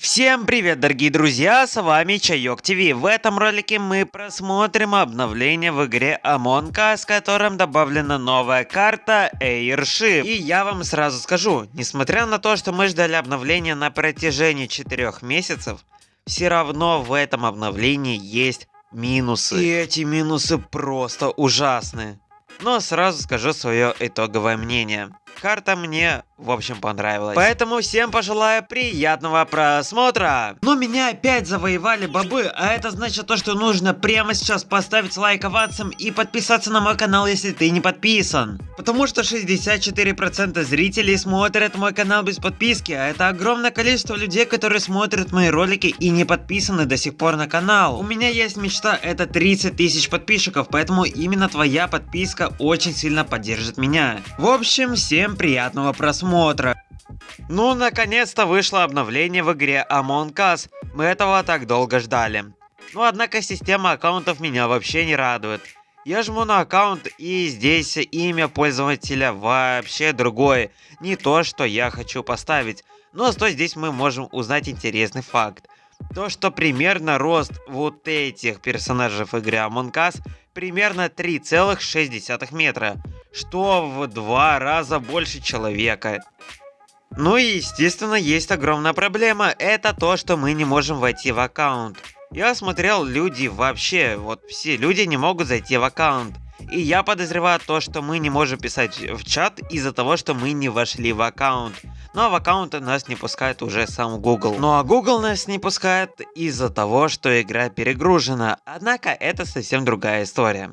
Всем привет, дорогие друзья, с вами Чайок ТВ. В этом ролике мы просмотрим обновление в игре Among Us, в котором добавлена новая карта Airship. И я вам сразу скажу, несмотря на то, что мы ждали обновления на протяжении 4 месяцев, все равно в этом обновлении есть минусы. И эти минусы просто ужасны. Но сразу скажу свое итоговое мнение. Карта мне в общем, понравилось. Поэтому всем пожелаю приятного просмотра. Но меня опять завоевали бобы, а это значит то, что нужно прямо сейчас поставить лайк овацам и подписаться на мой канал, если ты не подписан. Потому что 64% зрителей смотрят мой канал без подписки, а это огромное количество людей, которые смотрят мои ролики и не подписаны до сих пор на канал. У меня есть мечта, это 30 тысяч подписчиков, поэтому именно твоя подписка очень сильно поддержит меня. В общем, всем приятного просмотра просмотра. Ну, наконец-то вышло обновление в игре Among Us. Мы этого так долго ждали. Но однако система аккаунтов меня вообще не радует. Я жму на аккаунт и здесь имя пользователя вообще другое. Не то, что я хочу поставить. Но что здесь мы можем узнать интересный факт. То, что примерно рост вот этих персонажей в игре Among Us примерно 3,6 метра что в два раза больше человека. Ну и естественно есть огромная проблема, это то, что мы не можем войти в аккаунт. Я смотрел, люди вообще, вот все люди не могут зайти в аккаунт. И я подозреваю то, что мы не можем писать в чат из-за того, что мы не вошли в аккаунт. Ну а в аккаунт нас не пускает уже сам Google. Ну а Google нас не пускает из-за того, что игра перегружена. Однако это совсем другая история.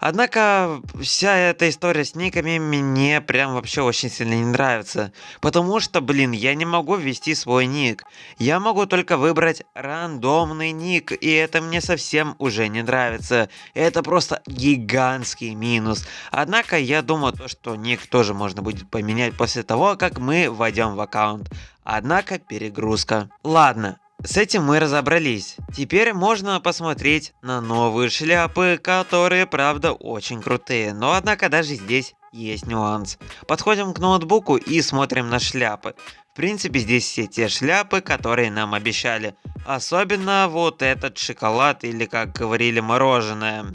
Однако вся эта история с никами мне прям вообще очень сильно не нравится. Потому что, блин, я не могу ввести свой ник. Я могу только выбрать рандомный ник, и это мне совсем уже не нравится. Это просто гигантский минус. Однако я думаю, что ник тоже можно будет поменять после того, как мы войдем в аккаунт. Однако перегрузка. Ладно, с этим мы разобрались. Теперь можно посмотреть на новые шляпы, которые правда очень крутые. Но однако даже здесь есть нюанс. Подходим к ноутбуку и смотрим на шляпы. В принципе здесь все те шляпы, которые нам обещали. Особенно вот этот шоколад или как говорили мороженое.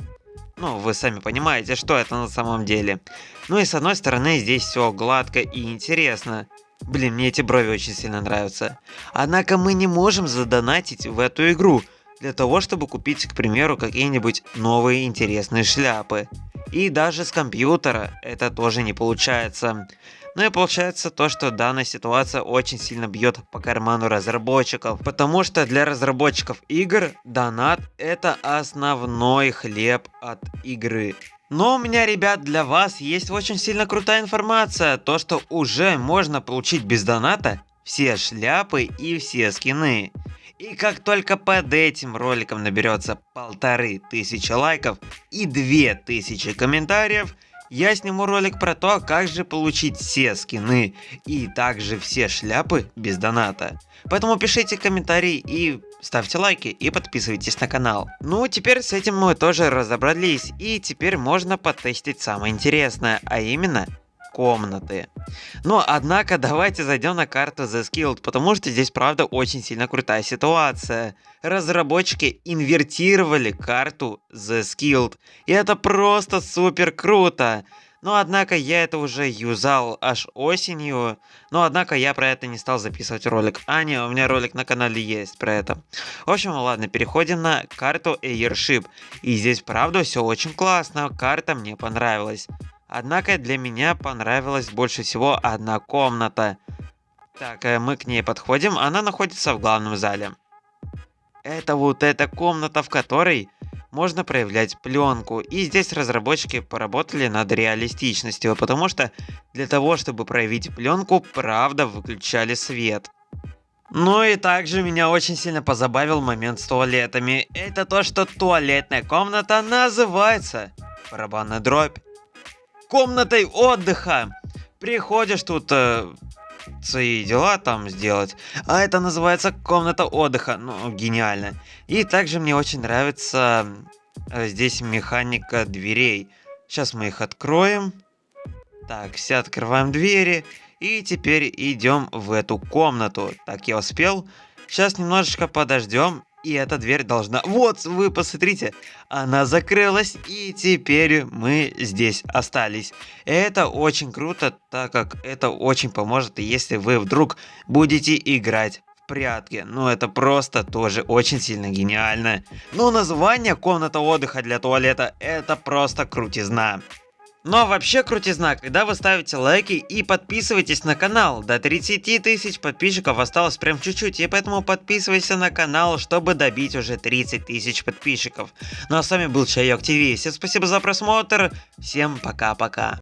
Ну, вы сами понимаете, что это на самом деле. Ну и с одной стороны здесь все гладко и интересно. Блин, мне эти брови очень сильно нравятся. Однако мы не можем задонатить в эту игру для того, чтобы купить, к примеру, какие-нибудь новые интересные шляпы. И даже с компьютера это тоже не получается. Ну и получается то, что данная ситуация очень сильно бьет по карману разработчиков. Потому что для разработчиков игр донат это основной хлеб от игры. Но у меня, ребят, для вас есть очень сильно крутая информация. То, что уже можно получить без доната все шляпы и все скины. И как только под этим роликом наберется полторы тысячи лайков и две тысячи комментариев, я сниму ролик про то, как же получить все скины и также все шляпы без доната. Поэтому пишите комментарии и ставьте лайки и подписывайтесь на канал. Ну, теперь с этим мы тоже разобрались, и теперь можно потестить самое интересное, а именно комнаты. Но, однако, давайте зайдем на карту The Skilled, потому что здесь, правда, очень сильно крутая ситуация. Разработчики инвертировали карту The Skilled, и это просто супер круто. Но однако я это уже юзал аж осенью. Но однако я про это не стал записывать ролик. А, не, у меня ролик на канале есть про это. В общем, ладно, переходим на карту Airship. И здесь правда все очень классно. Карта мне понравилась. Однако для меня понравилась больше всего одна комната. Так, э, мы к ней подходим. Она находится в главном зале. Это вот эта комната, в которой можно проявлять пленку. И здесь разработчики поработали над реалистичностью, потому что для того, чтобы проявить пленку, правда выключали свет. Ну и также меня очень сильно позабавил момент с туалетами. Это то, что туалетная комната называется барабанная дробь. Комнатой отдыха. Приходишь тут э, свои дела там сделать. А это называется комната отдыха. Ну, гениально. И также мне очень нравится э, здесь механика дверей. Сейчас мы их откроем. Так, все открываем двери. И теперь идем в эту комнату. Так, я успел. Сейчас немножечко подождем. И эта дверь должна... Вот, вы посмотрите, она закрылась, и теперь мы здесь остались. Это очень круто, так как это очень поможет, если вы вдруг будете играть прятки. Ну, это просто тоже очень сильно гениально. Ну, название комната отдыха для туалета, это просто крутизна. Но вообще крутизна, когда вы ставите лайки и подписывайтесь на канал. До 30 тысяч подписчиков осталось прям чуть-чуть, и поэтому подписывайся на канал, чтобы добить уже 30 тысяч подписчиков. Ну а с вами был Чайок ТВ. Всем спасибо за просмотр, всем пока-пока.